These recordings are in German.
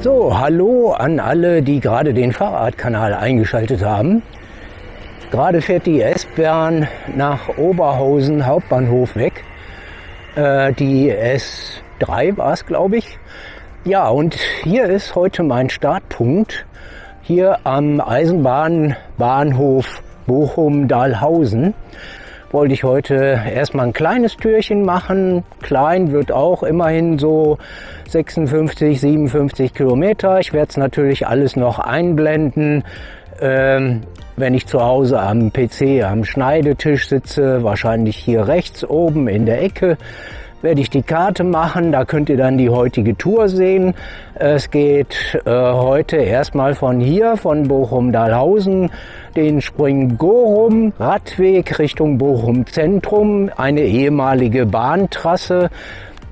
So, hallo an alle, die gerade den Fahrradkanal eingeschaltet haben. Gerade fährt die S-Bahn nach Oberhausen Hauptbahnhof weg. Äh, die S3 war es, glaube ich. Ja, und hier ist heute mein Startpunkt. Hier am Eisenbahnbahnhof Bochum-Dahlhausen wollte ich heute erstmal ein kleines Türchen machen. Klein wird auch immerhin so 56, 57 Kilometer. Ich werde es natürlich alles noch einblenden. Ähm, wenn ich zu Hause am PC, am Schneidetisch sitze, wahrscheinlich hier rechts oben in der Ecke, werde ich die Karte machen. Da könnt ihr dann die heutige Tour sehen. Es geht äh, heute erstmal von hier, von Bochum-Dahlhausen, den Spring-Gorum Radweg Richtung Bochum Zentrum, eine ehemalige Bahntrasse.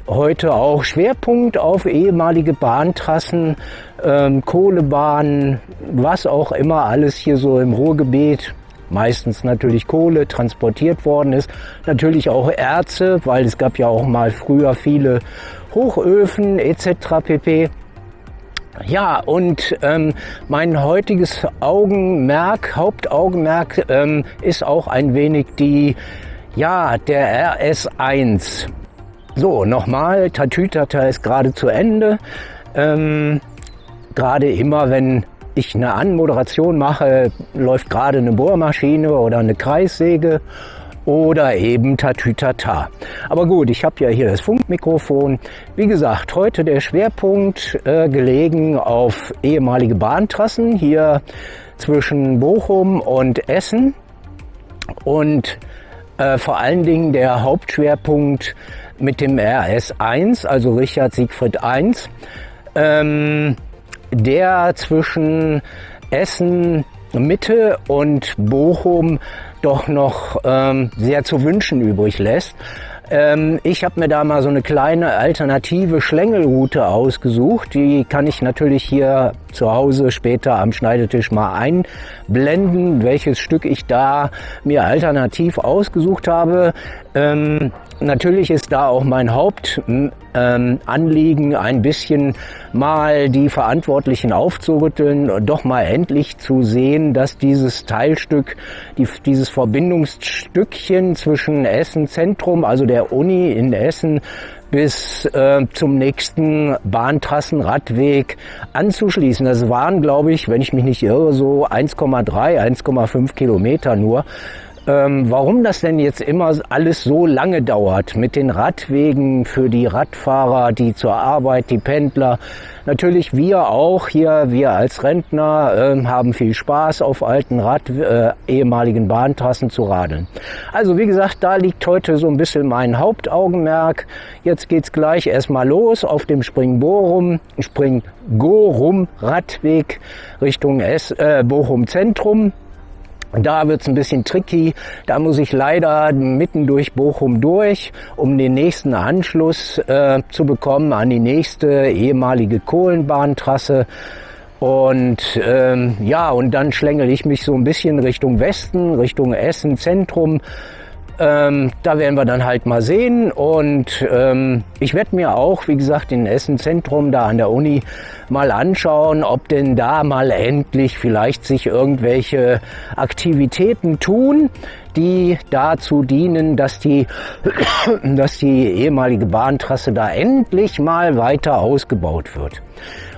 Heute auch Schwerpunkt auf ehemalige Bahntrassen, ähm, Kohlebahnen, was auch immer alles hier so im Ruhrgebiet meistens natürlich Kohle transportiert worden ist. Natürlich auch Erze, weil es gab ja auch mal früher viele Hochöfen etc. pp. Ja, und ähm, mein heutiges Augenmerk, Hauptaugenmerk ähm, ist auch ein wenig die, ja, der RS1. So, nochmal, Tatütata ist gerade zu Ende. Ähm, gerade immer, wenn ich eine Anmoderation mache, läuft gerade eine Bohrmaschine oder eine Kreissäge oder eben Tatütata. Aber gut, ich habe ja hier das Funkmikrofon. Wie gesagt, heute der Schwerpunkt äh, gelegen auf ehemalige Bahntrassen hier zwischen Bochum und Essen und äh, vor allen Dingen der Hauptschwerpunkt mit dem RS1, also Richard Siegfried 1. Ähm, der zwischen Essen Mitte und Bochum doch noch ähm, sehr zu wünschen übrig lässt. Ähm, ich habe mir da mal so eine kleine alternative Schlängelroute ausgesucht. Die kann ich natürlich hier zu Hause später am Schneidetisch mal einblenden, welches Stück ich da mir alternativ ausgesucht habe. Ähm, natürlich ist da auch mein Hauptanliegen, ähm, ein bisschen mal die Verantwortlichen aufzurütteln, doch mal endlich zu sehen, dass dieses Teilstück, die, dieses Verbindungsstückchen zwischen Essen Zentrum, also der Uni in Essen, bis äh, zum nächsten Bahntrassenradweg anzuschließen. Das waren, glaube ich, wenn ich mich nicht irre, so 1,3, 1,5 Kilometer nur. Ähm, warum das denn jetzt immer alles so lange dauert mit den Radwegen für die Radfahrer, die zur Arbeit, die Pendler. Natürlich wir auch hier, wir als Rentner äh, haben viel Spaß auf alten Rad, äh, ehemaligen Bahntrassen zu radeln. Also wie gesagt, da liegt heute so ein bisschen mein Hauptaugenmerk. Jetzt geht's gleich erstmal los auf dem Springborum, Springgorum Radweg Richtung S, äh, Bochum Zentrum. Da wird's ein bisschen tricky. Da muss ich leider mitten durch Bochum durch, um den nächsten Anschluss äh, zu bekommen an die nächste ehemalige Kohlenbahntrasse. Und ähm, ja, und dann schlängel ich mich so ein bisschen Richtung Westen, Richtung Essen Zentrum. Ähm, da werden wir dann halt mal sehen und ähm, ich werde mir auch, wie gesagt, in Essen Zentrum da an der Uni mal anschauen, ob denn da mal endlich vielleicht sich irgendwelche Aktivitäten tun, die dazu dienen, dass die, dass die ehemalige Bahntrasse da endlich mal weiter ausgebaut wird.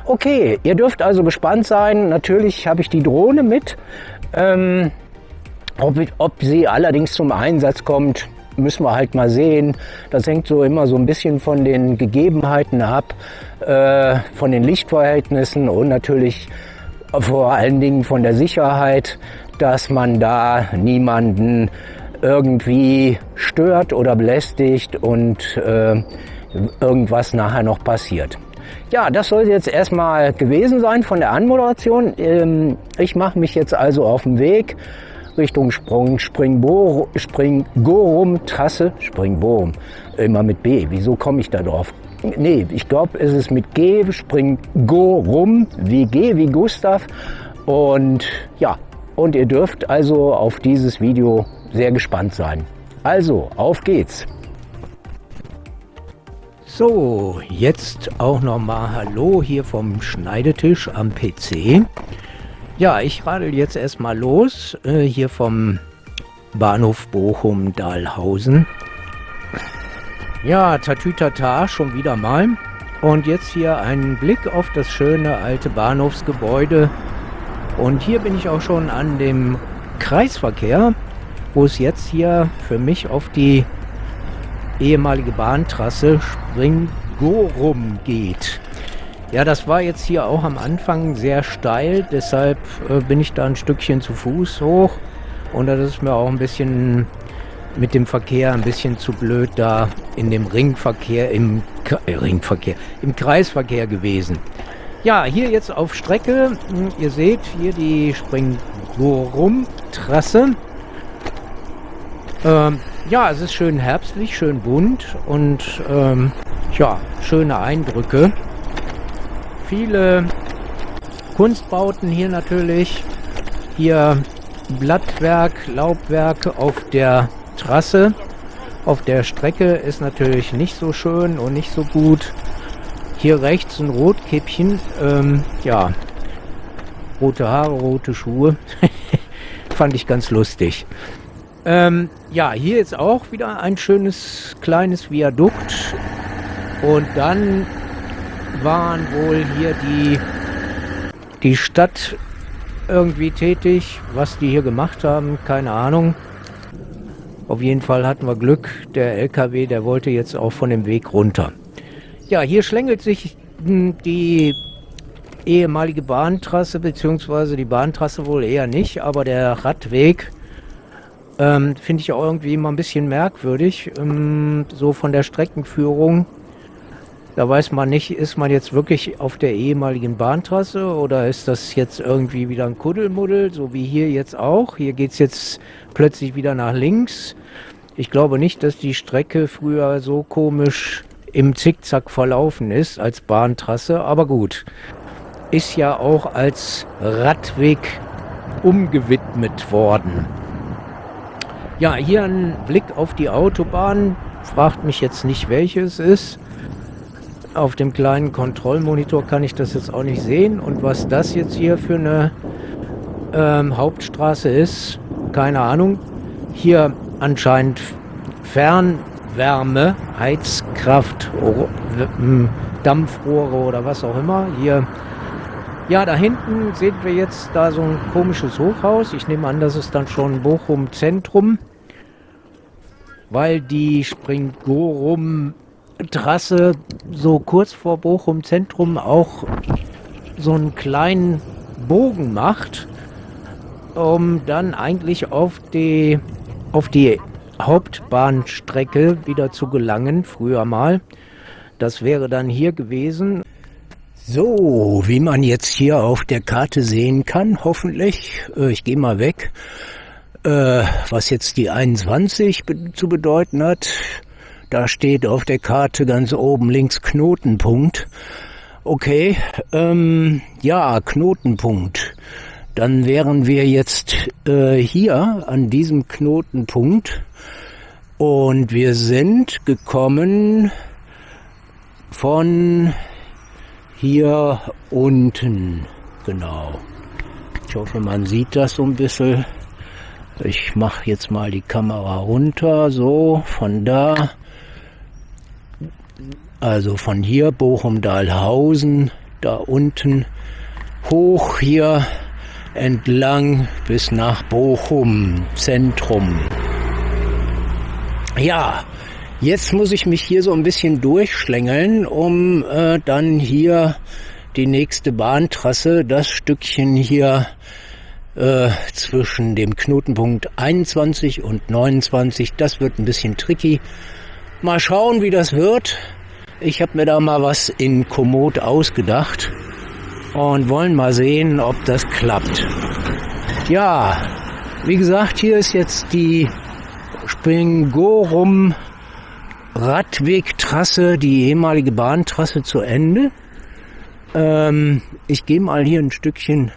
Okay, ihr dürft also gespannt sein. Natürlich habe ich die Drohne mit. Ähm, ob, ob sie allerdings zum Einsatz kommt, müssen wir halt mal sehen. Das hängt so immer so ein bisschen von den Gegebenheiten ab, äh, von den Lichtverhältnissen und natürlich vor allen Dingen von der Sicherheit, dass man da niemanden irgendwie stört oder belästigt und äh, irgendwas nachher noch passiert. Ja, das soll jetzt erstmal gewesen sein von der Anmoderation. Ähm, ich mache mich jetzt also auf den Weg Richtung Sprung, Springborum, Springgorum Trasse, Springborum, immer mit B. Wieso komme ich da drauf? Nee, ich glaube, es ist mit G, Springgorum, wie G, wie Gustav. Und ja, und ihr dürft also auf dieses Video sehr gespannt sein. Also, auf geht's! So, jetzt auch nochmal Hallo hier vom Schneidetisch am PC. Ja, ich radel jetzt erstmal los, äh, hier vom Bahnhof Bochum-Dahlhausen. Ja, Tatütata, schon wieder mal. Und jetzt hier ein Blick auf das schöne alte Bahnhofsgebäude. Und hier bin ich auch schon an dem Kreisverkehr, wo es jetzt hier für mich auf die ehemalige Bahntrasse Springorum geht. Ja, das war jetzt hier auch am Anfang sehr steil, deshalb äh, bin ich da ein Stückchen zu Fuß hoch und das ist mir auch ein bisschen mit dem Verkehr ein bisschen zu blöd da in dem Ringverkehr, im äh, Ringverkehr, im Kreisverkehr gewesen. Ja, hier jetzt auf Strecke, hm, ihr seht hier die Springorum-Trasse. Ähm, ja, es ist schön herbstlich, schön bunt und ähm, ja, schöne Eindrücke. Viele Kunstbauten hier natürlich. Hier Blattwerk, Laubwerk auf der Trasse. Auf der Strecke ist natürlich nicht so schön und nicht so gut. Hier rechts ein Rotkäppchen. Ähm, ja, rote Haare, rote Schuhe. Fand ich ganz lustig. Ähm, ja, hier ist auch wieder ein schönes kleines Viadukt. Und dann waren wohl hier die, die Stadt irgendwie tätig. Was die hier gemacht haben, keine Ahnung. Auf jeden Fall hatten wir Glück. Der LKW, der wollte jetzt auch von dem Weg runter. Ja, hier schlängelt sich hm, die ehemalige Bahntrasse, beziehungsweise die Bahntrasse wohl eher nicht, aber der Radweg ähm, Finde ich auch irgendwie immer ein bisschen merkwürdig, ähm, so von der Streckenführung. Da weiß man nicht, ist man jetzt wirklich auf der ehemaligen Bahntrasse oder ist das jetzt irgendwie wieder ein Kuddelmuddel, so wie hier jetzt auch. Hier geht es jetzt plötzlich wieder nach links. Ich glaube nicht, dass die Strecke früher so komisch im Zickzack verlaufen ist als Bahntrasse, aber gut. Ist ja auch als Radweg umgewidmet worden. Ja, hier ein Blick auf die Autobahn. Fragt mich jetzt nicht, welches ist. Auf dem kleinen Kontrollmonitor kann ich das jetzt auch nicht sehen. Und was das jetzt hier für eine ähm, Hauptstraße ist, keine Ahnung. Hier anscheinend Fernwärme, Heizkraft, Dampfrohre oder was auch immer. Hier ja, da hinten sehen wir jetzt da so ein komisches Hochhaus. Ich nehme an, das ist dann schon Bochum Zentrum, weil die Springorum Trasse so kurz vor Bochum Zentrum auch so einen kleinen Bogen macht, um dann eigentlich auf die, auf die Hauptbahnstrecke wieder zu gelangen, früher mal. Das wäre dann hier gewesen. So, wie man jetzt hier auf der Karte sehen kann, hoffentlich, äh, ich gehe mal weg, äh, was jetzt die 21 zu bedeuten hat. Da steht auf der Karte ganz oben links Knotenpunkt. Okay, ähm, ja, Knotenpunkt. Dann wären wir jetzt äh, hier an diesem Knotenpunkt und wir sind gekommen von hier unten, genau. Ich hoffe, man sieht das so ein bisschen. Ich mache jetzt mal die Kamera runter, so von da. Also von hier Bochum-Dahlhausen, da unten hoch hier entlang bis nach Bochum Zentrum. Ja, Jetzt muss ich mich hier so ein bisschen durchschlängeln, um äh, dann hier die nächste Bahntrasse, das Stückchen hier äh, zwischen dem Knotenpunkt 21 und 29, das wird ein bisschen tricky. Mal schauen, wie das wird. Ich habe mir da mal was in Komoot ausgedacht und wollen mal sehen, ob das klappt. Ja, wie gesagt, hier ist jetzt die Springorum Radwegtrasse, die ehemalige Bahntrasse zu Ende. Ähm, ich gehe mal hier ein Stückchen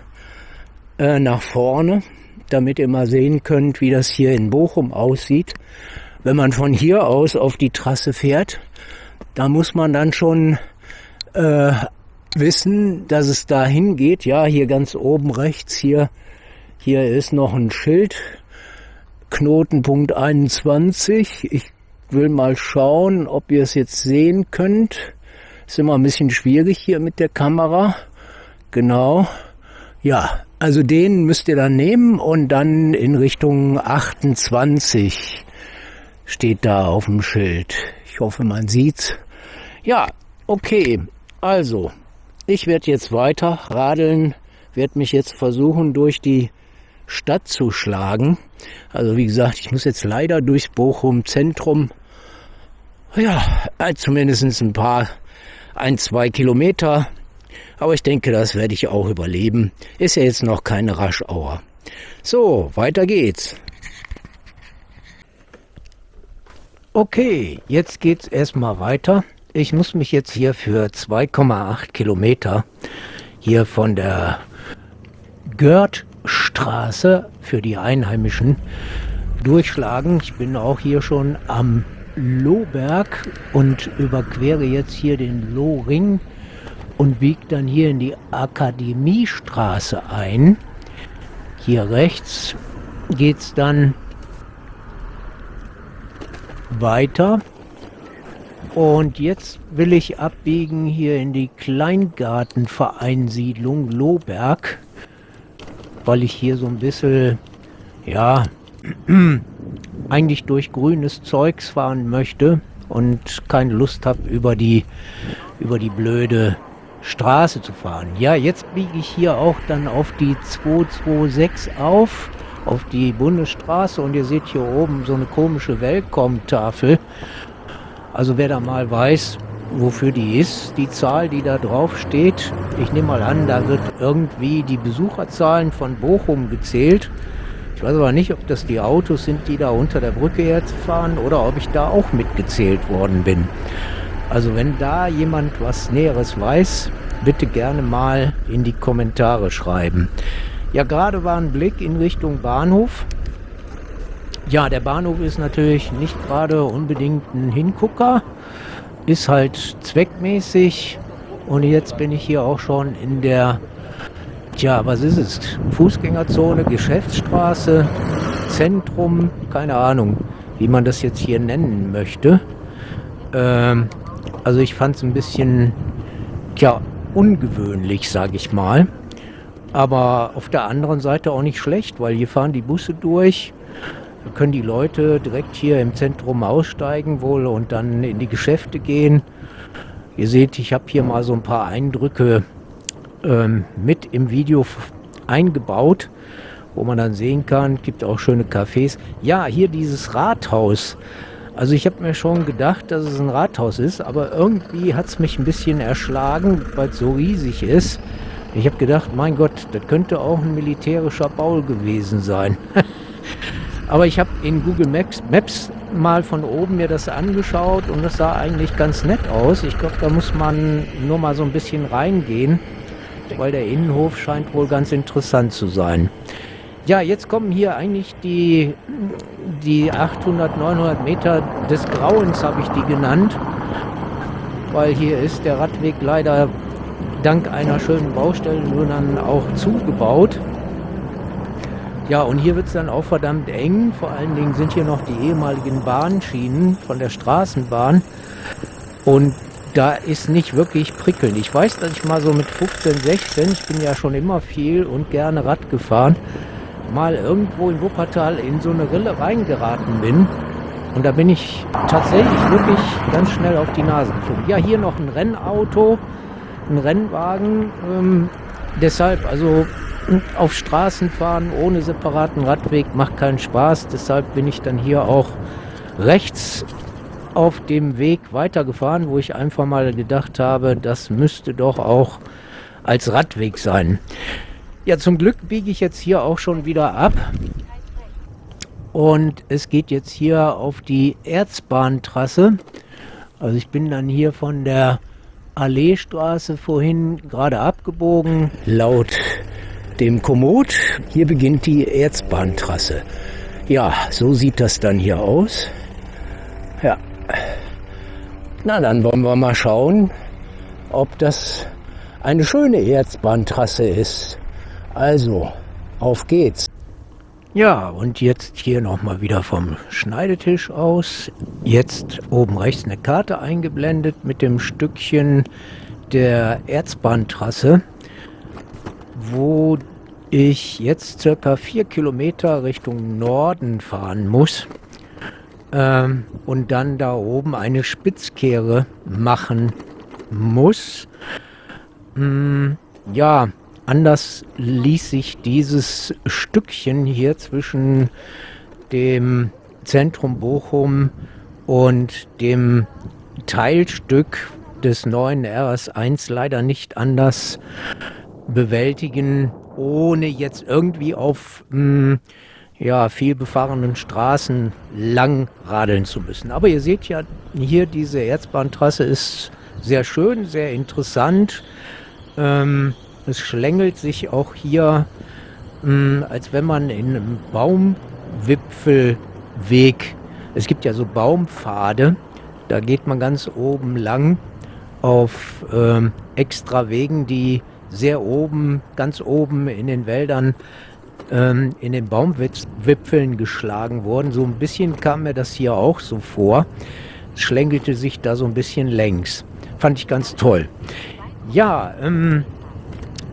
äh, nach vorne, damit ihr mal sehen könnt, wie das hier in Bochum aussieht. Wenn man von hier aus auf die Trasse fährt, da muss man dann schon äh, wissen, dass es dahin geht. Ja, hier ganz oben rechts, hier, hier ist noch ein Schild. Knotenpunkt 21. Ich will mal schauen, ob ihr es jetzt sehen könnt. Ist immer ein bisschen schwierig hier mit der Kamera. Genau. Ja, also den müsst ihr dann nehmen und dann in Richtung 28 steht da auf dem Schild. Ich hoffe, man sieht's. Ja, okay. Also, ich werde jetzt weiter radeln, werde mich jetzt versuchen, durch die Stadt zu schlagen. Also wie gesagt, ich muss jetzt leider durchs Bochum Zentrum. Ja, äh, zumindest ein paar, ein, zwei Kilometer. Aber ich denke, das werde ich auch überleben. Ist ja jetzt noch keine Raschauer. So, weiter geht's. Okay, jetzt geht's erstmal weiter. Ich muss mich jetzt hier für 2,8 Kilometer hier von der Görtstraße für die Einheimischen durchschlagen. Ich bin auch hier schon am Lohberg und überquere jetzt hier den Lohring und biege dann hier in die Akademiestraße ein. Hier rechts geht es dann weiter und jetzt will ich abbiegen hier in die Kleingartenvereinsiedlung Lohberg, weil ich hier so ein bisschen, ja, eigentlich durch grünes Zeugs fahren möchte und keine Lust habe, über die, über die blöde Straße zu fahren. Ja, jetzt biege ich hier auch dann auf die 226 auf, auf die Bundesstraße und ihr seht hier oben so eine komische Welcome-Tafel. Also wer da mal weiß, wofür die ist, die Zahl, die da drauf steht, ich nehme mal an, da wird irgendwie die Besucherzahlen von Bochum gezählt. Ich weiß aber nicht, ob das die Autos sind, die da unter der Brücke jetzt fahren oder ob ich da auch mitgezählt worden bin. Also wenn da jemand was Näheres weiß, bitte gerne mal in die Kommentare schreiben. Ja, gerade war ein Blick in Richtung Bahnhof. Ja, der Bahnhof ist natürlich nicht gerade unbedingt ein Hingucker, ist halt zweckmäßig und jetzt bin ich hier auch schon in der, tja, was ist es? Fußgängerzone, Geschäftsstraße, Zentrum, keine Ahnung, wie man das jetzt hier nennen möchte. Ähm, also ich fand es ein bisschen, tja, ungewöhnlich, sage ich mal. Aber auf der anderen Seite auch nicht schlecht, weil hier fahren die Busse durch da können die Leute direkt hier im Zentrum aussteigen wohl und dann in die Geschäfte gehen. Ihr seht, ich habe hier mal so ein paar Eindrücke ähm, mit im Video eingebaut, wo man dann sehen kann, gibt auch schöne Cafés. Ja, hier dieses Rathaus. Also ich habe mir schon gedacht, dass es ein Rathaus ist, aber irgendwie hat es mich ein bisschen erschlagen, weil es so riesig ist. Ich habe gedacht, mein Gott, das könnte auch ein militärischer Bau gewesen sein. Aber ich habe in Google Maps, Maps mal von oben mir das angeschaut und das sah eigentlich ganz nett aus. Ich glaube, da muss man nur mal so ein bisschen reingehen, weil der Innenhof scheint wohl ganz interessant zu sein. Ja, jetzt kommen hier eigentlich die, die 800, 900 Meter des Grauens, habe ich die genannt, weil hier ist der Radweg leider dank einer schönen Baustelle nur dann auch zugebaut. Ja, und hier wird es dann auch verdammt eng. Vor allen Dingen sind hier noch die ehemaligen Bahnschienen von der Straßenbahn. Und da ist nicht wirklich prickelnd. Ich weiß, dass ich mal so mit 15, 16, ich bin ja schon immer viel und gerne Rad gefahren, mal irgendwo in Wuppertal in so eine Rille reingeraten bin. Und da bin ich tatsächlich wirklich ganz schnell auf die Nase geflogen. Ja, hier noch ein Rennauto, ein Rennwagen. Ähm, deshalb, also auf Straßen fahren ohne separaten Radweg macht keinen Spaß. Deshalb bin ich dann hier auch rechts auf dem Weg weitergefahren, wo ich einfach mal gedacht habe, das müsste doch auch als Radweg sein. Ja, zum Glück biege ich jetzt hier auch schon wieder ab. Und es geht jetzt hier auf die Erzbahntrasse. Also ich bin dann hier von der Alleestraße vorhin gerade abgebogen. Laut dem Komoot. Hier beginnt die Erzbahntrasse. Ja, so sieht das dann hier aus. Ja. Na, dann wollen wir mal schauen, ob das eine schöne Erzbahntrasse ist. Also, auf geht's. Ja, und jetzt hier nochmal wieder vom Schneidetisch aus. Jetzt oben rechts eine Karte eingeblendet mit dem Stückchen der Erzbahntrasse, wo ich jetzt circa vier Kilometer Richtung Norden fahren muss ähm, und dann da oben eine Spitzkehre machen muss. Hm, ja, anders ließ sich dieses Stückchen hier zwischen dem Zentrum Bochum und dem Teilstück des neuen RS1 leider nicht anders bewältigen, ohne jetzt irgendwie auf mh, hm, ja, viel befahrenen Straßen lang radeln zu müssen. Aber ihr seht ja hier, diese Erzbahntrasse ist sehr schön, sehr interessant. Ähm, es schlängelt sich auch hier, mh, hm, als wenn man in einem Baumwipfelweg, es gibt ja so Baumpfade, da geht man ganz oben lang auf ähm, extra Wegen, die sehr oben, ganz oben in den Wäldern ähm, in den Baumwipfeln geschlagen wurden. So ein bisschen kam mir das hier auch so vor. Es schlängelte sich da so ein bisschen längs. Fand ich ganz toll. Ja, ähm,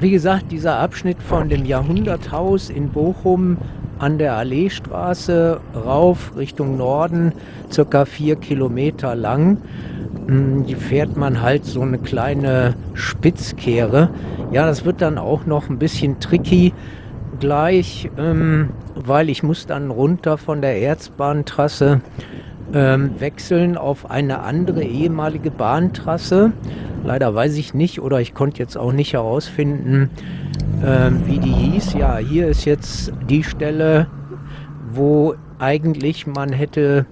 wie gesagt, dieser Abschnitt von dem Jahrhunderthaus in Bochum an der Alleestraße rauf Richtung Norden, circa vier Kilometer lang. Hm, die fährt man halt so eine kleine Spitzkehre. Ja, das wird dann auch noch ein bisschen tricky gleich, ähm, weil ich muss dann runter von der Erzbahntrasse ähm, wechseln auf eine andere ehemalige Bahntrasse. Leider weiß ich nicht oder ich konnte jetzt auch nicht herausfinden, ähm, wie die hieß. Ja, hier ist jetzt die Stelle, wo eigentlich man hätte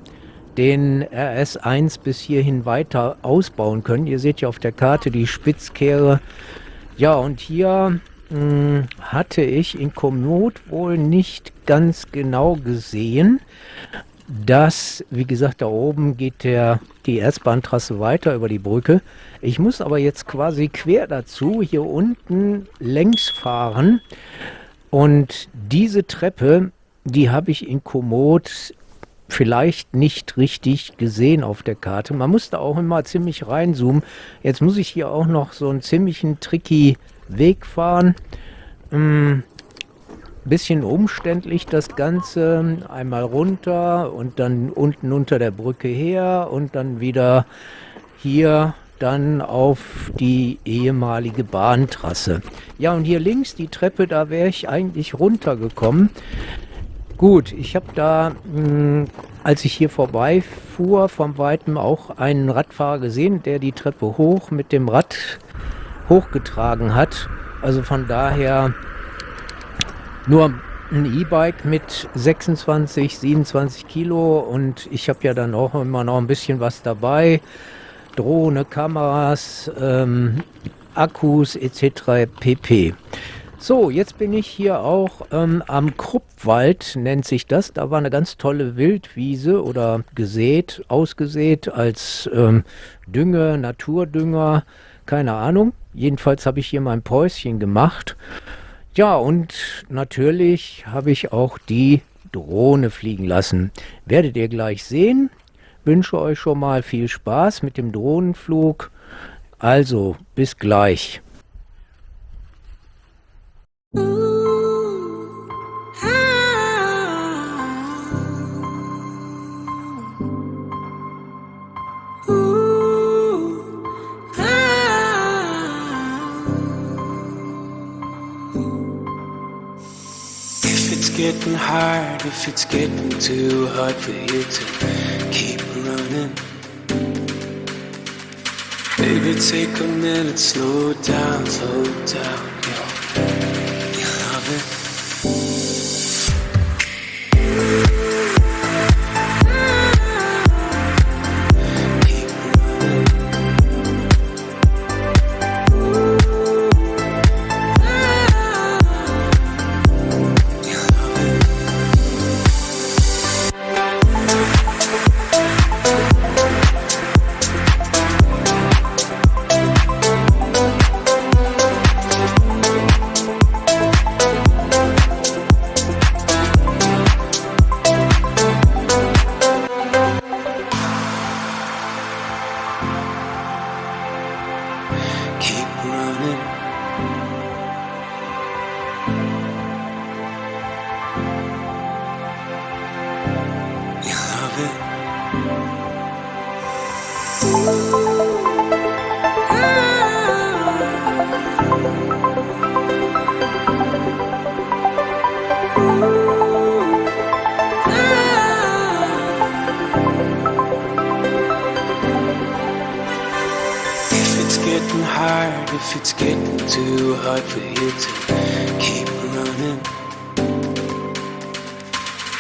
den RS1 bis hierhin weiter ausbauen können. Ihr seht ja auf der Karte die Spitzkehre. Ja, und hier hm, hatte ich in Komoot wohl nicht ganz genau gesehen, dass, wie gesagt, da oben geht der, die Erzbahntrasse weiter über die Brücke. Ich muss aber jetzt quasi quer dazu hier unten längs fahren. Und diese Treppe, die habe ich in Komoot vielleicht nicht richtig gesehen auf der Karte. Man musste auch immer ziemlich reinzoomen. Jetzt muss ich hier auch noch so einen ziemlichen tricky Weg fahren. Mm, bisschen umständlich das Ganze. Einmal runter und dann unten unter der Brücke her und dann wieder hier dann auf die ehemalige Bahntrasse. Ja, und hier links die Treppe, da wäre ich eigentlich runtergekommen. Gut, ich habe da, mh, mm, als ich hier vorbeifuhr, vom Weitem auch einen Radfahrer gesehen, der die Treppe hoch mit dem Rad hochgetragen hat. Also von daher nur ein E-Bike mit 26, 27 Kilo und ich habe ja dann auch immer noch ein bisschen was dabei. Drohne, Kameras, ähm, Akkus etc. pp. So, jetzt bin ich hier auch ähm, am Kruppwald, nennt sich das. Da war eine ganz tolle Wildwiese oder gesät, ausgesät als ähm, Dünger, Naturdünger, keine Ahnung. Jedenfalls habe ich hier mein Päuschen gemacht. Ja, und natürlich habe ich auch die Drohne fliegen lassen. Werdet ihr gleich sehen. Wünsche euch schon mal viel Spaß mit dem Drohnenflug. Also, bis gleich. Getting hard, if it's getting too hard for you to keep running. Baby, take a minute, slow down, slow down, if it's getting too hard for you to keep running.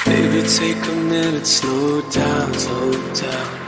Maybe take a minute, slow down, slow down.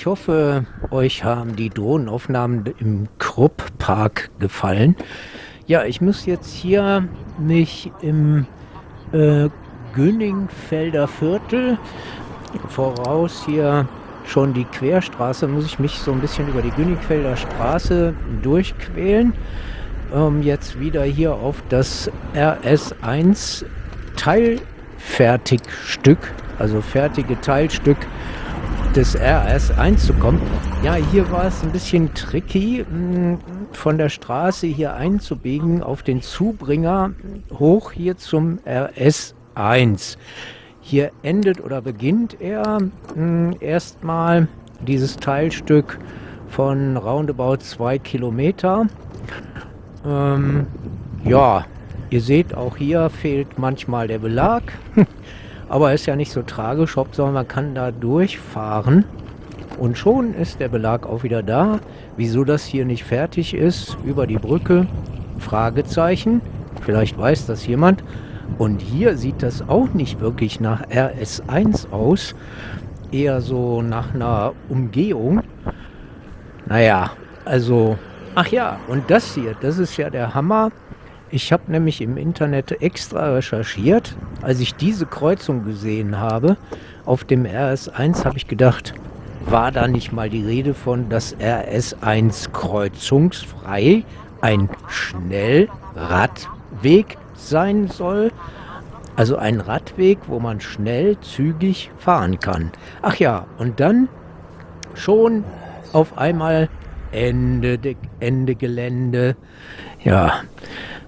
Ich hoffe, euch haben die Drohnenaufnahmen im Krupp-Park gefallen. Ja, ich muss jetzt hier mich im äh, Günningfelder Viertel voraus hier schon die Querstraße, muss ich mich so ein bisschen über die Günningfelder Straße durchquälen, um jetzt wieder hier auf das RS1 Teilfertigstück, also fertige Teilstück des RS einzukommen. Ja, hier war es ein bisschen tricky, hm, von der Straße hier einzubiegen auf den Zubringer hoch hier zum RS1. Hier endet oder beginnt er hm, erstmal dieses Teilstück von roundabout zwei Kilometer. Ähm, ja, ihr seht, auch hier fehlt manchmal der Belag. Aber ist ja nicht so tragisch, sondern man kann da durchfahren. Und schon ist der Belag auch wieder da. Wieso das hier nicht fertig ist, über die Brücke, Fragezeichen. Vielleicht weiß das jemand. Und hier sieht das auch nicht wirklich nach RS1 aus. Eher so nach einer Umgehung. Naja, also... Ach ja, und das hier, das ist ja der Hammer. Ich habe nämlich im Internet extra recherchiert. Als ich diese Kreuzung gesehen habe, auf dem RS1 habe ich gedacht, war da nicht mal die Rede von, dass RS1 kreuzungsfrei ein Schnellradweg sein soll? Also ein Radweg, wo man schnell, zügig fahren kann. Ach ja, und dann schon auf einmal Ende, Ende Gelände. Ja,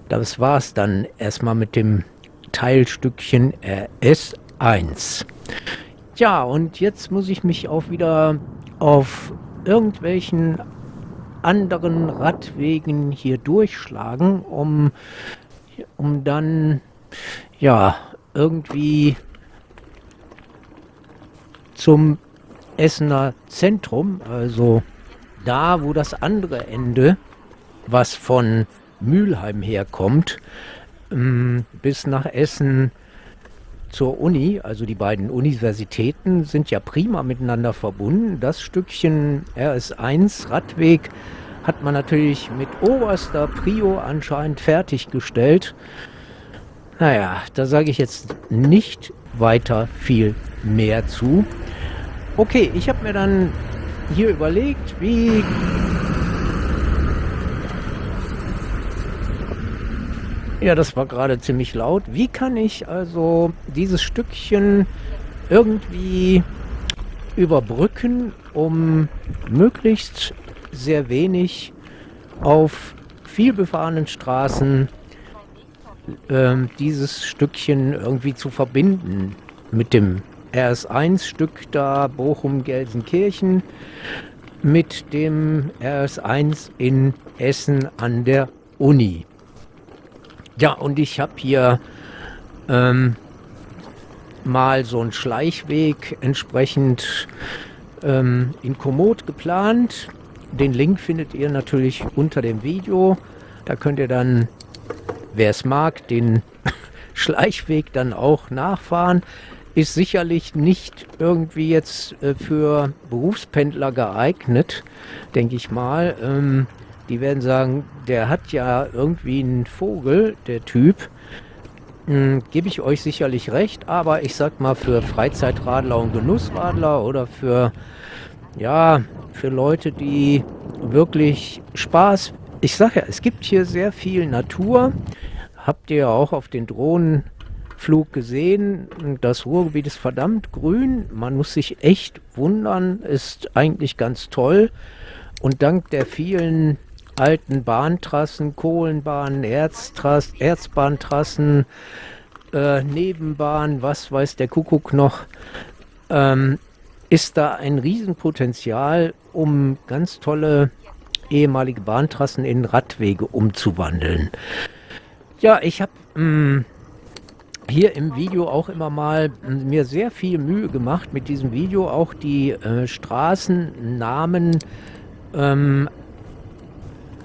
das war es dann erstmal mit dem Teilstückchen RS1. Ja, und jetzt muss ich mich auch wieder auf irgendwelchen anderen Radwegen hier durchschlagen, um, um dann ja irgendwie zum Essener Zentrum, also da, wo das andere Ende, was von Mülheim herkommt, ähm, bis nach Essen zur Uni, also die beiden Universitäten sind ja prima miteinander verbunden. Das Stückchen RS1 Radweg hat man natürlich mit oberster Prio anscheinend fertiggestellt. Naja, da sage ich jetzt nicht weiter viel mehr zu. Okay, ich habe mir dann hier überlegt, wie Ja, das war gerade ziemlich laut. Wie kann ich also dieses Stückchen irgendwie überbrücken, um möglichst sehr wenig auf vielbefahrenen Straßen äh, dieses Stückchen irgendwie zu verbinden mit dem RS1-Stück da Bochum-Gelsenkirchen mit dem RS1 in Essen an der Uni. Ja, und ich habe hier ähm, mal so einen Schleichweg entsprechend ähm, in Komoot geplant. Den Link findet ihr natürlich unter dem Video. Da könnt ihr dann, wer es mag, den Schleichweg dann auch nachfahren. Ist sicherlich nicht irgendwie jetzt äh, für Berufspendler geeignet, denke ich mal. Ähm, die werden sagen, der hat ja irgendwie einen Vogel, der Typ. Hm, Gebe ich euch sicherlich recht, aber ich sag mal für Freizeitradler und Genussradler oder für ja, für Leute, die wirklich Spaß. Ich sage ja, es gibt hier sehr viel Natur. Habt ihr ja auch auf den Drohnenflug gesehen. Das Ruhrgebiet ist verdammt grün. Man muss sich echt wundern. Ist eigentlich ganz toll. Und dank der vielen alten Bahntrassen, Kohlenbahnen, Erztrass, Erzbahntrassen, äh, Nebenbahnen, was weiß der Kuckuck noch, ähm, ist da ein Riesenpotenzial, um ganz tolle ehemalige Bahntrassen in Radwege umzuwandeln. Ja, ich habe hm, hier im Video auch immer mal hm, mir sehr viel Mühe gemacht mit diesem Video, auch die äh, Straßennamen ähm,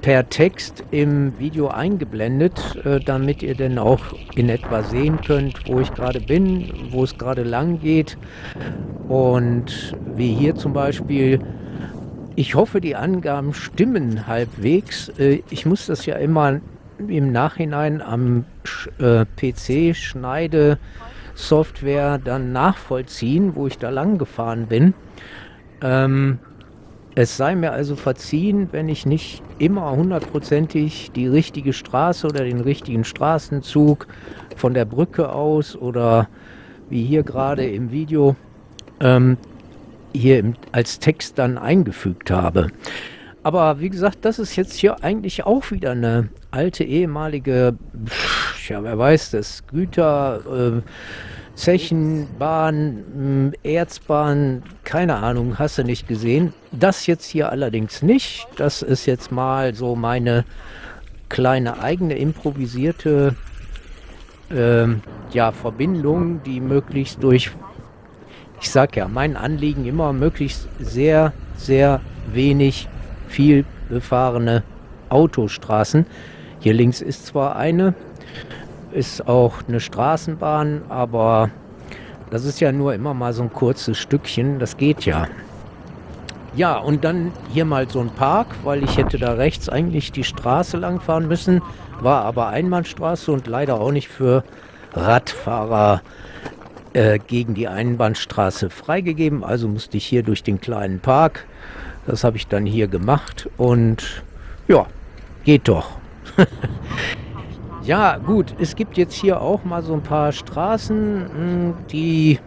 per Text im Video eingeblendet, äh, damit ihr dann auch in etwa sehen könnt, wo ich gerade bin, wo es gerade lang geht. Und wie hier zum Beispiel, ich hoffe, die Angaben stimmen halbwegs. Äh, ich muss das ja immer im Nachhinein am äh, PC schneide Software dann nachvollziehen, wo ich da lang gefahren bin. Ähm, es sei mir also verziehen, wenn ich nicht immer hundertprozentig die richtige Straße oder den richtigen Straßenzug von der Brücke aus oder wie hier gerade im Video ähm, hier im, als Text dann eingefügt habe. Aber wie gesagt, das ist jetzt hier eigentlich auch wieder eine alte ehemalige, ja wer weiß das, Güter... Äh, Zechenbahn, hm, Erzbahn, keine Ahnung, hast du nicht gesehen. Das jetzt hier allerdings nicht. Das ist jetzt mal so meine kleine eigene improvisierte äh, ja, Verbindung, die möglichst durch, ich sag ja, mein Anliegen immer möglichst sehr, sehr wenig viel befahrene Autostraßen. Hier links ist zwar eine, ist auch eine Straßenbahn, aber das ist ja nur immer mal so ein kurzes Stückchen, das geht ja. Ja, und dann hier mal so ein Park, weil ich hätte da rechts eigentlich die Straße lang fahren müssen, war aber Einbahnstraße und leider auch nicht für Radfahrer äh, gegen die Einbahnstraße freigegeben. Also musste ich hier durch den kleinen Park. Das habe ich dann hier gemacht und ja, geht doch. Ja, gut, es gibt jetzt hier auch mal so ein paar Straßen, hm, die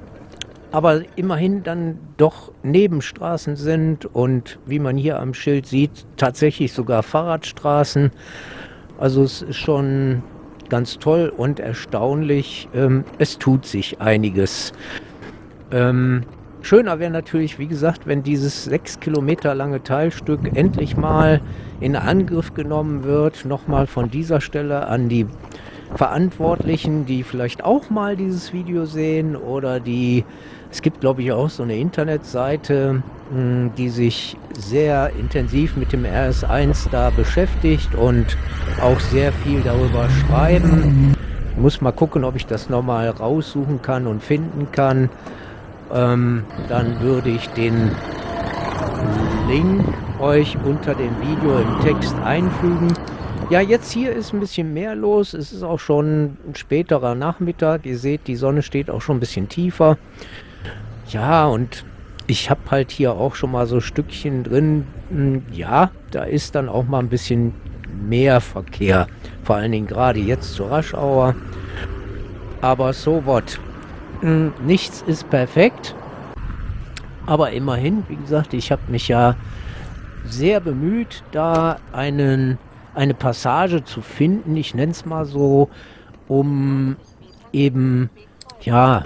aber immerhin dann doch Nebenstraßen sind und wie man hier am Schild sieht, tatsächlich sogar Fahrradstraßen. Also es ist schon ganz toll und erstaunlich. Ähm, es tut sich einiges. Schöner wäre natürlich, wie gesagt, wenn dieses sechs Kilometer lange Teilstück endlich mal in Angriff genommen wird. Nochmal von dieser Stelle an die Verantwortlichen, die vielleicht auch mal dieses Video sehen oder die, es gibt glaube ich auch so eine Internetseite, hm, die sich sehr intensiv mit dem RS1 da beschäftigt und auch sehr viel darüber schreiben. Ich muss mal gucken, ob ich das nochmal raussuchen kann und finden kann ähm, dann würde ich den Link euch unter dem Video im Text einfügen. Ja, jetzt hier ist ein bisschen mehr los. Es ist auch schon ein späterer Nachmittag. Ihr seht, die Sonne steht auch schon ein bisschen tiefer. Ja, und ich habe halt hier auch schon mal so Stückchen drin. Hm, ja, da ist dann auch mal ein bisschen mehr Verkehr. Vor allen Dingen gerade jetzt zur Raschauer. Aber so what. Nichts ist perfekt. Aber immerhin, wie gesagt, ich habe mich ja sehr bemüht, da einen, eine Passage zu finden, ich nenne es mal so, um eben, ja,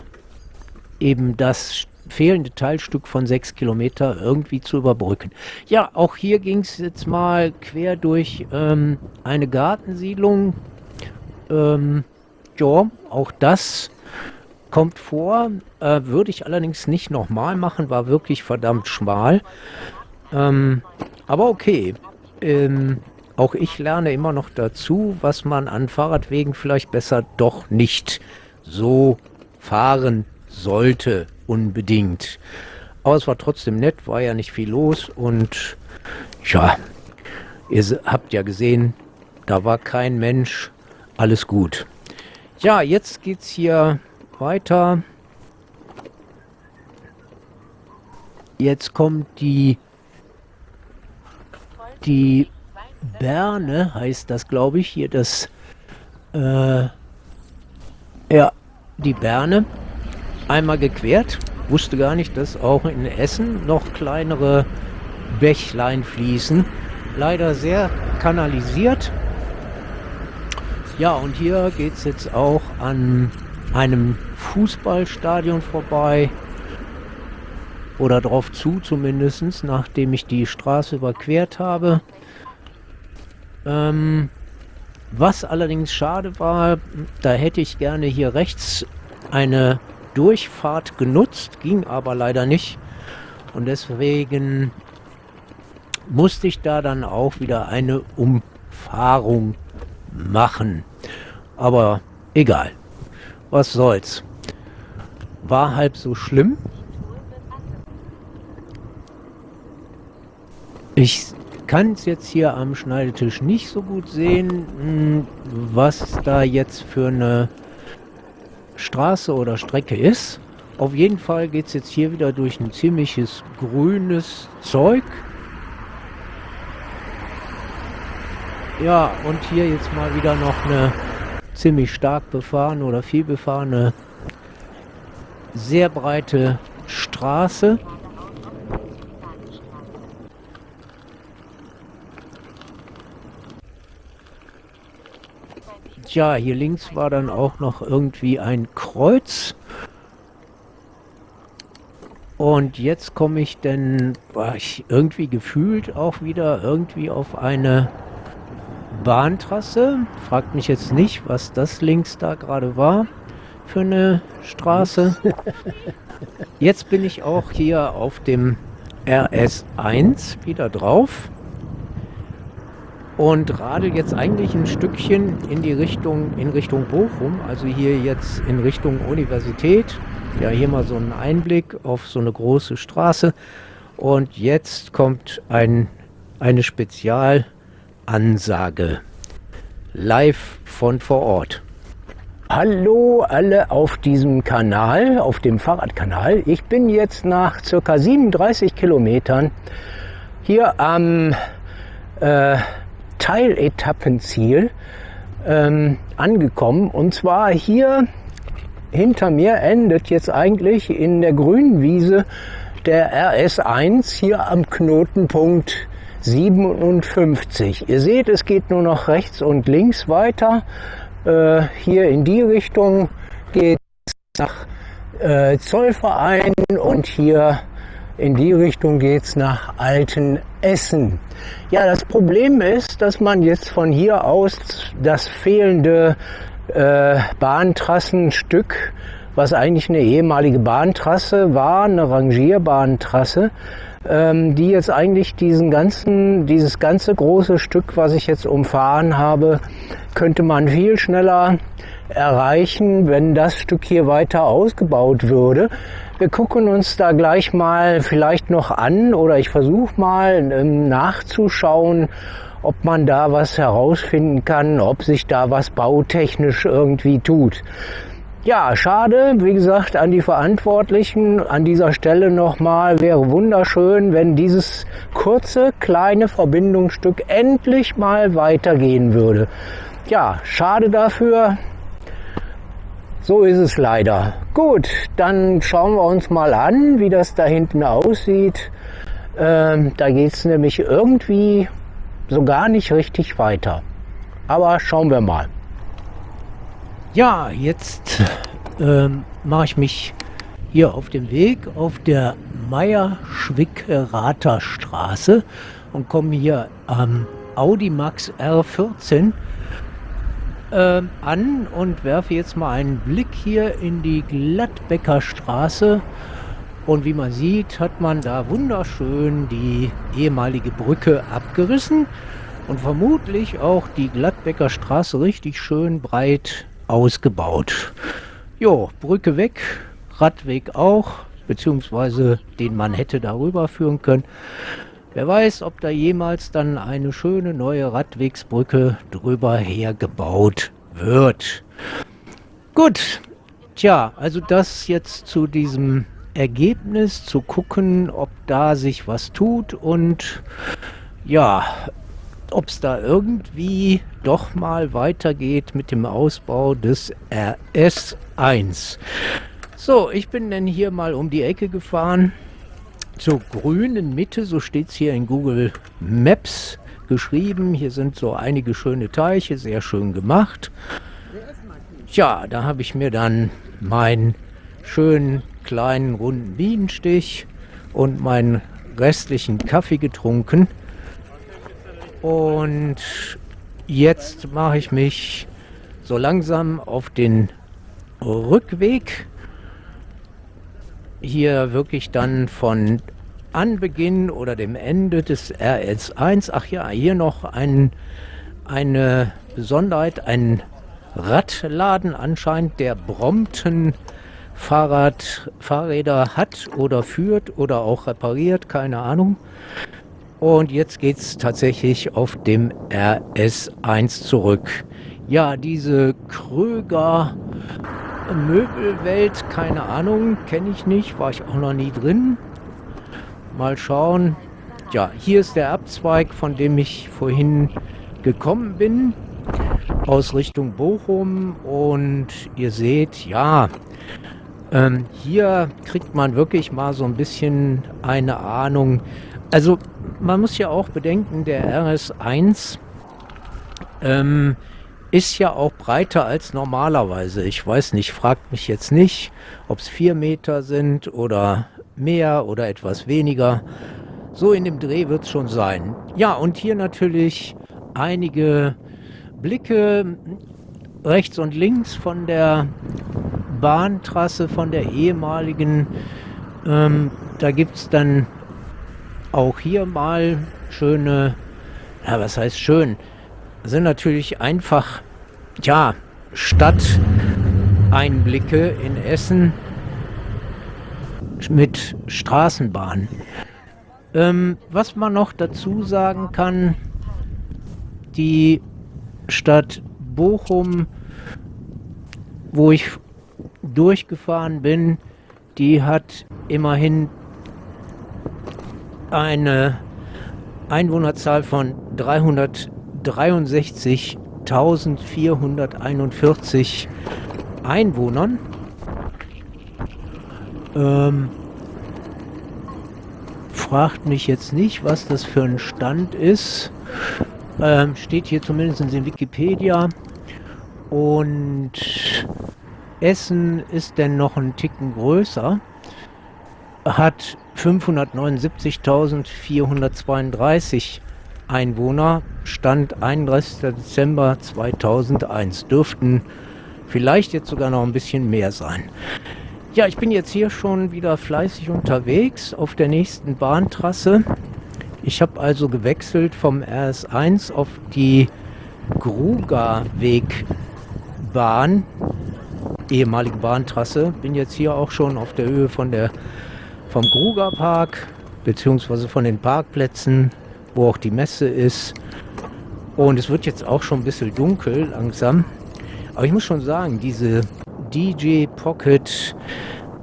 eben das fehlende Teilstück von sechs Kilometer irgendwie zu überbrücken. Ja, auch hier ging es jetzt mal quer durch ähm, eine Gartensiedlung. Ähm, ja, auch das kommt vor, äh, würde ich allerdings nicht nochmal machen, war wirklich verdammt schmal. Ähm, aber okay, ähm, auch ich lerne immer noch dazu, was man an Fahrradwegen vielleicht besser doch nicht so fahren sollte, unbedingt. Aber es war trotzdem nett, war ja nicht viel los und ja, ihr habt ja gesehen, da war kein Mensch, alles gut. Ja, jetzt geht's hier weiter. Jetzt kommt die die Berne, heißt das, glaube ich, hier das äh, ja, die Berne einmal gequert wusste gar nicht, dass auch in Essen noch kleinere Bächlein fließen. Leider sehr kanalisiert. Ja, und hier geht es jetzt auch an einem Fußballstadion vorbei. Oder drauf zu zumindest, nachdem ich die Straße überquert habe. Ähm, was allerdings schade war, da hätte ich gerne hier rechts eine Durchfahrt genutzt, ging aber leider nicht. Und deswegen musste ich da dann auch wieder eine Umfahrung machen. Aber egal. Was soll's. War halb so schlimm. Ich kann es jetzt hier am Schneidetisch nicht so gut sehen, hm, was da jetzt für eine Straße oder Strecke ist. Auf jeden Fall geht es jetzt hier wieder durch ein ziemliches grünes Zeug. Ja, und hier jetzt mal wieder noch eine ziemlich stark befahrene oder viel befahrene, sehr breite Straße. ja, hier links war dann auch noch irgendwie ein Kreuz. Und jetzt komme ich denn, war ich irgendwie gefühlt auch wieder irgendwie auf eine Bahntrasse. Fragt mich jetzt nicht, was das links da gerade war für eine Straße. Jetzt bin ich auch hier auf dem RS1 wieder drauf und radel jetzt eigentlich ein Stückchen in die Richtung, in Richtung Bochum, also hier jetzt in Richtung Universität. Ja, hier mal so ein Einblick auf so eine große Straße. Und jetzt kommt ein, eine Spezialansage. Live von vor Ort. Hallo alle auf diesem Kanal, auf dem Fahrradkanal. Ich bin jetzt nach circa 37 Kilometern hier am äh, Teiletappenziel ähm, angekommen. Und zwar hier hinter mir endet jetzt eigentlich in der grünen Wiese der RS1 hier am Knotenpunkt 57. Ihr seht, es geht nur noch rechts und links weiter. Äh, hier in die Richtung geht es nach äh, Zollverein und hier in die Richtung geht's nach Altenessen. Ja, das Problem ist, dass man jetzt von hier aus das fehlende äh, Bahntrassenstück, was eigentlich eine ehemalige Bahntrasse war, eine Rangierbahntrasse, ähm, die jetzt eigentlich diesen ganzen, dieses ganze große Stück, was ich jetzt umfahren habe, könnte man viel schneller erreichen, wenn das Stück hier weiter ausgebaut würde. Wir gucken uns da gleich mal vielleicht noch an oder ich versuche mal ähm, nachzuschauen, ob man da was herausfinden kann, ob sich da was bautechnisch irgendwie tut. Ja, schade, wie gesagt, an die Verantwortlichen an dieser Stelle nochmal, wäre wunderschön, wenn dieses kurze, kleine Verbindungsstück endlich mal weitergehen würde. Ja, schade dafür, so ist es leider. Gut, dann schauen wir uns mal an, wie das da hinten aussieht. Ähm, da geht es nämlich irgendwie so gar nicht richtig weiter. Aber schauen wir mal. Ja, jetzt ähm, mache ich mich hier auf dem Weg auf der Meier-Schwickerater Straße und komme hier am Audi Max R14 ähm, an und werfe jetzt mal einen Blick hier in die Gladbecker Straße. Und wie man sieht, hat man da wunderschön die ehemalige Brücke abgerissen und vermutlich auch die Gladbecker Straße richtig schön breit ausgebaut. Jo, Brücke weg, Radweg auch, beziehungsweise den man hätte darüber führen können. Wer weiß, ob da jemals dann eine schöne neue Radwegsbrücke drüber hergebaut wird. Gut, tja, also das jetzt zu diesem Ergebnis, zu gucken, ob da sich was tut und ja, ob es da irgendwie doch mal weitergeht mit dem Ausbau des RS1. So, ich bin dann hier mal um die Ecke gefahren zur grünen Mitte, so steht es hier in Google Maps geschrieben. Hier sind so einige schöne Teiche, sehr schön gemacht. Tja, da habe ich mir dann meinen schönen kleinen runden Bienenstich und meinen restlichen Kaffee getrunken. Und jetzt mache ich mich so langsam auf den Rückweg hier wirklich dann von Anbeginn oder dem Ende des RS1, ach ja, hier noch ein, eine Besonderheit, ein Radladen anscheinend, der Brompton Fahrrad, Fahrräder hat oder führt oder auch repariert, keine Ahnung. Und jetzt geht es tatsächlich auf dem RS1 zurück. Ja, diese Kröger Möbelwelt, keine Ahnung, kenne ich nicht, war ich auch noch nie drin. Mal schauen. Ja, hier ist der Abzweig, von dem ich vorhin gekommen bin, aus Richtung Bochum. Und ihr seht, ja, ähm, hier kriegt man wirklich mal so ein bisschen eine Ahnung. Also man muss ja auch bedenken, der RS1 ähm, ist ja auch breiter als normalerweise. Ich weiß nicht, fragt mich jetzt nicht, ob es vier Meter sind oder mehr oder etwas weniger. So in dem Dreh wird es schon sein. Ja, und hier natürlich einige Blicke rechts und links von der Bahntrasse, von der ehemaligen. Ähm, da gibt es dann auch hier mal schöne, ja, was heißt schön? sind natürlich einfach, ja, Stadteinblicke in Essen mit Straßenbahn. Ähm, was man noch dazu sagen kann, die Stadt Bochum, wo ich durchgefahren bin, die hat immerhin eine Einwohnerzahl von 300 63.441 Einwohnern. Ähm, fragt mich jetzt nicht, was das für ein Stand ist. Ähm, steht hier zumindest in Wikipedia. Und Essen ist denn noch ein Ticken größer. Hat 579.432 Einwohner, Stand 31. Dezember 2001. Dürften vielleicht jetzt sogar noch ein bisschen mehr sein. Ja, ich bin jetzt hier schon wieder fleißig unterwegs auf der nächsten Bahntrasse. Ich habe also gewechselt vom RS1 auf die Grugerwegbahn, ehemalige Bahntrasse. Bin jetzt hier auch schon auf der Höhe von der, vom Grugerpark, beziehungsweise von den Parkplätzen wo auch die Messe ist. Und es wird jetzt auch schon ein bisschen dunkel langsam. Aber ich muss schon sagen, diese DJ Pocket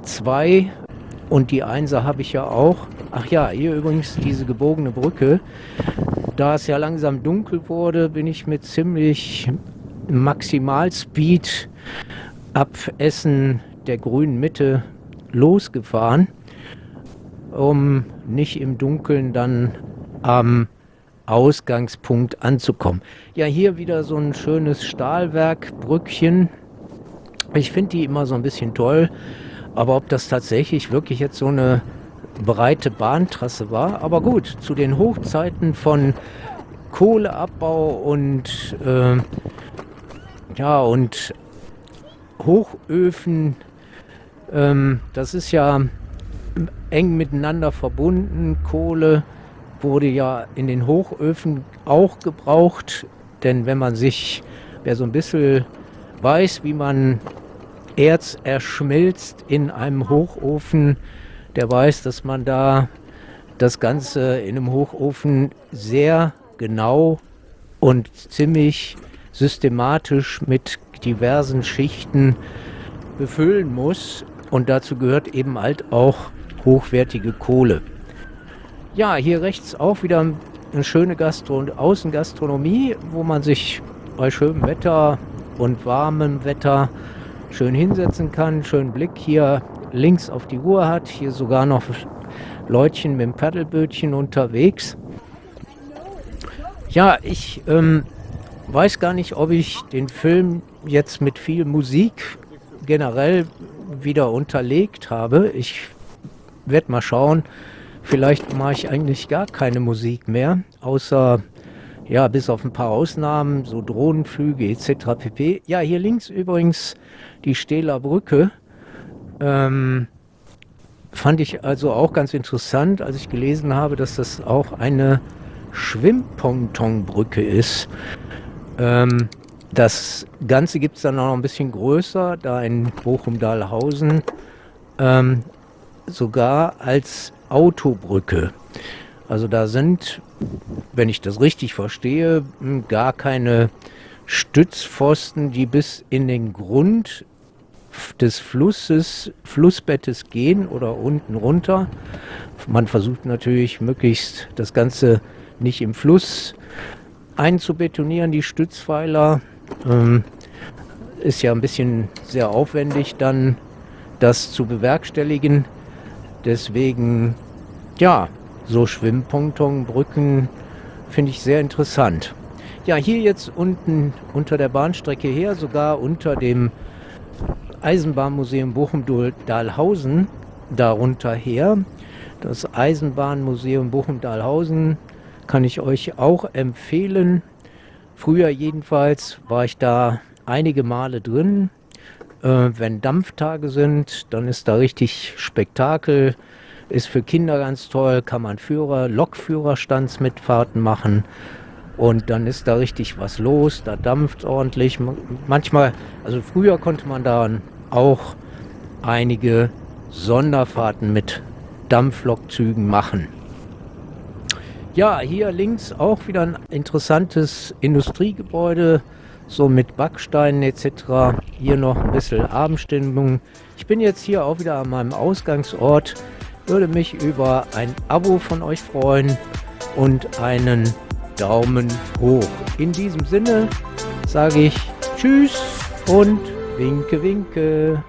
2 und die 1er habe ich ja auch. Ach ja, hier übrigens diese gebogene Brücke. Da es ja langsam dunkel wurde, bin ich mit ziemlich Maximalspeed ab Essen der grünen Mitte losgefahren, um nicht im Dunkeln dann am Ausgangspunkt anzukommen. Ja, hier wieder so ein schönes Stahlwerkbrückchen. Ich finde die immer so ein bisschen toll, aber ob das tatsächlich wirklich jetzt so eine breite Bahntrasse war, aber gut, zu den Hochzeiten von Kohleabbau und äh, Ja, und Hochöfen, ähm, das ist ja eng miteinander verbunden. Kohle wurde ja in den Hochöfen auch gebraucht, denn wenn man sich, wer so ein bisschen weiß, wie man Erz erschmilzt in einem Hochofen, der weiß, dass man da das Ganze in einem Hochofen sehr genau und ziemlich systematisch mit diversen Schichten befüllen muss. Und dazu gehört eben halt auch hochwertige Kohle. Ja, hier rechts auch wieder eine schöne Gastro Außengastronomie, wo man sich bei schönem Wetter und warmem Wetter schön hinsetzen kann. Schönen Blick hier links auf die Uhr hat. Hier sogar noch Leutchen mit dem Paddelbötchen unterwegs. Ja, ich ähm, weiß gar nicht, ob ich den Film jetzt mit viel Musik generell wieder unterlegt habe. Ich werde mal schauen. Vielleicht mache ich eigentlich gar keine Musik mehr, außer ja, bis auf ein paar Ausnahmen, so Drohnenflüge etc. pp. Ja, hier links übrigens die Stähler Brücke. Ähm, fand ich also auch ganz interessant, als ich gelesen habe, dass das auch eine Schwimmpontonbrücke ist. Ähm, das Ganze gibt es dann auch noch ein bisschen größer, da in Bochum-Dahlhausen, ähm, sogar als Autobrücke. Also da sind, wenn ich das richtig verstehe, gar keine Stützpfosten, die bis in den Grund des Flusses, Flussbettes gehen oder unten runter. Man versucht natürlich möglichst das Ganze nicht im Fluss einzubetonieren, die Stützpfeiler. Ähm, ist ja ein bisschen sehr aufwendig, dann das zu bewerkstelligen. Deswegen, ja, so Schwimmpontonbrücken finde ich sehr interessant. Ja, hier jetzt unten unter der Bahnstrecke her, sogar unter dem Eisenbahnmuseum Bochum-Dahlhausen darunter her. Das Eisenbahnmuseum Bochum-Dahlhausen kann ich euch auch empfehlen. Früher jedenfalls war ich da einige Male drin. Äh, wenn Dampftage sind, dann ist da richtig Spektakel. Ist für Kinder ganz toll, kann man Führer, Lokführerstandsmitfahrten machen. Und dann ist da richtig was los, da dampft ordentlich. Manchmal, also früher konnte man da auch einige Sonderfahrten mit Dampflokzügen machen. Ja, hier links auch wieder ein interessantes Industriegebäude, so mit Backsteinen etc. Hier noch ein bisschen Abendstimmung. Ich bin jetzt hier auch wieder an meinem Ausgangsort. Würde mich über ein Abo von euch freuen und einen Daumen hoch. In diesem Sinne sage ich Tschüss und Winke, winke.